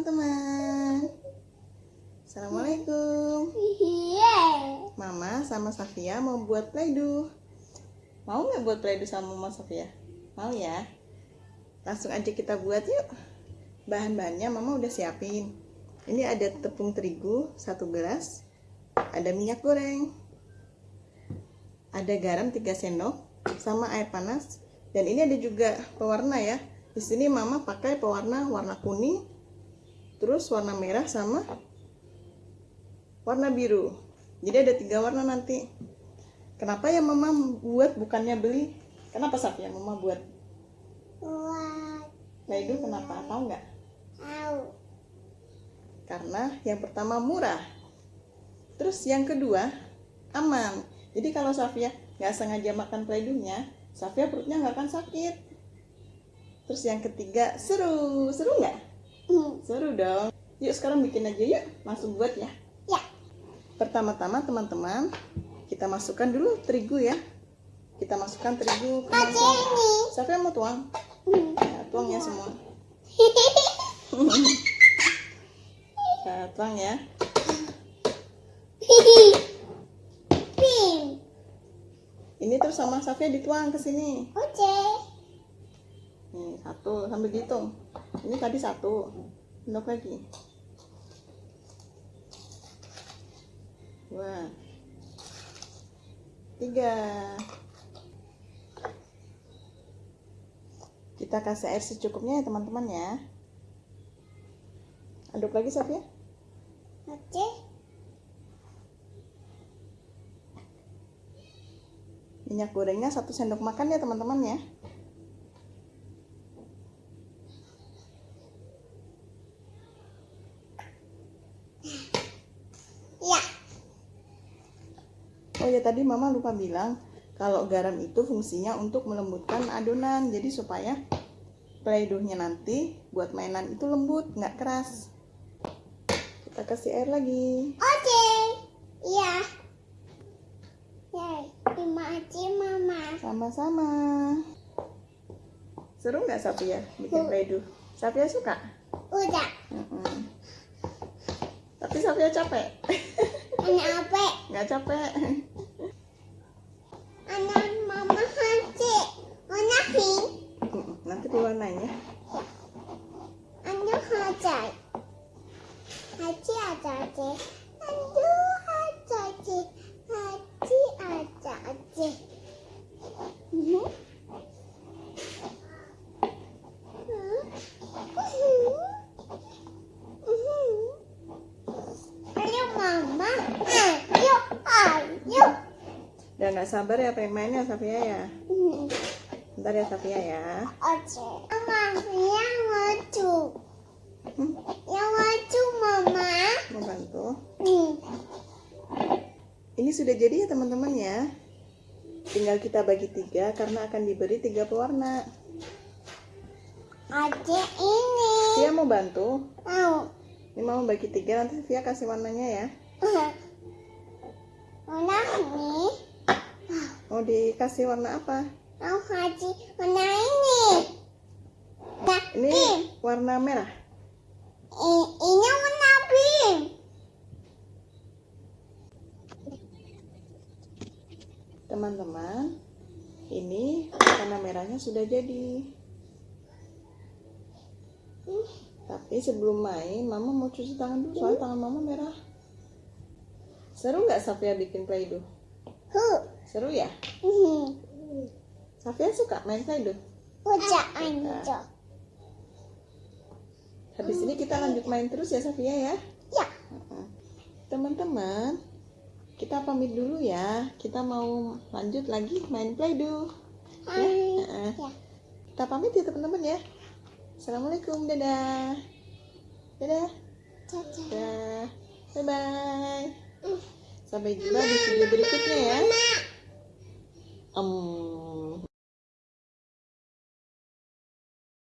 teman-teman. Assalamualaikum. Mama sama Safia mau buat playdo Mau nggak buat playdo sama Mama Safia? Mau ya? Langsung aja kita buat yuk. Bahan-bahannya Mama udah siapin. Ini ada tepung terigu satu gelas. Ada minyak goreng. Ada garam 3 sendok. Sama air panas. Dan ini ada juga pewarna ya. Di sini mama pakai pewarna warna kuning terus warna merah sama warna biru. Jadi ada tiga warna nanti. Kenapa ya mama buat bukannya beli? Kenapa Saf ya mama buat? Buat. Nah itu kenapa? Tahu nggak? Tahu. karena yang pertama murah. Terus yang kedua aman. Jadi kalau Safia nggak sengaja makan playdohnya Safia perutnya nggak akan sakit. Terus yang ketiga seru. Seru nggak Hmm. seru dong yuk sekarang bikin aja yuk langsung buat ya Ya. pertama-tama teman-teman kita masukkan dulu terigu ya kita masukkan terigu ke mangkok ini. Safia mau tuang Hmm. ya, tuang ya semua ya, tuang ya ini terus sama Safia dituang ke sini Oke. nih satu sambil dihitung ini tadi satu. Sendok lagi. Dua. Tiga. Kita kasih air secukupnya ya teman-teman ya. Aduk lagi Safia Oke. minyak gorengnya satu sendok makan ya teman-teman ya Ya. Oh ya tadi mama lupa bilang kalau garam itu fungsinya untuk melembutkan adonan jadi supaya playdohnya nanti buat mainan itu lembut nggak keras kita kasih air lagi Oke. Iya. Ya. Terima kasih mama. sama-sama seru nggak Safia bikin playdoh Safia suka Udah. Mm-mm. tapi Safia capek Apa? nggak capek Anak mama. Anak hin. Mm-mm. nanti diwarnain ya Anak hati. Hati ada aja. Aduh hati aja. Hati ada aja. Mhm. Hmm. Mhm. Mhm. Ayo mama. Ayo. Ayo. Udah nggak sabar ya pengen main ya Safia ya bentar ya Safia ya Oke. Mama, yang lucu. Hmm, Yang lucu, Mama. mau bantu Hmm. Ini sudah jadi ya teman-teman ya. Tinggal kita bagi tiga karena akan diberi tiga pewarna. Ada ini. Via mau bantu. Mau. Ini mau bagi tiga nanti Via kasih warnanya ya. Warna ini. Mau dikasih warna apa? Mau kasih warna ini. Nah, Ini pink. warna merah. Ini warna pink. Teman-teman, ini warna merahnya sudah jadi. Tapi sebelum main, Mama mau cuci tangan dulu soalnya tangan Mama merah. Seru nggak Safia bikin Play-Doh? Huh. Seru ya? Hmm. Safia suka main Play-Doh? Udah anjok. Habis ini kita lanjut main terus ya Safia ya. Ya. Teman-teman, kita pamit dulu ya. Kita mau lanjut lagi main Play-Doh. Ya. Hai. Heeh. Ya. Kita pamit ya teman-teman ya. Assalamualaikum, dadah. Dadah. Dadah. Dadah. Bye bye. Sampai jumpa di video berikutnya ya.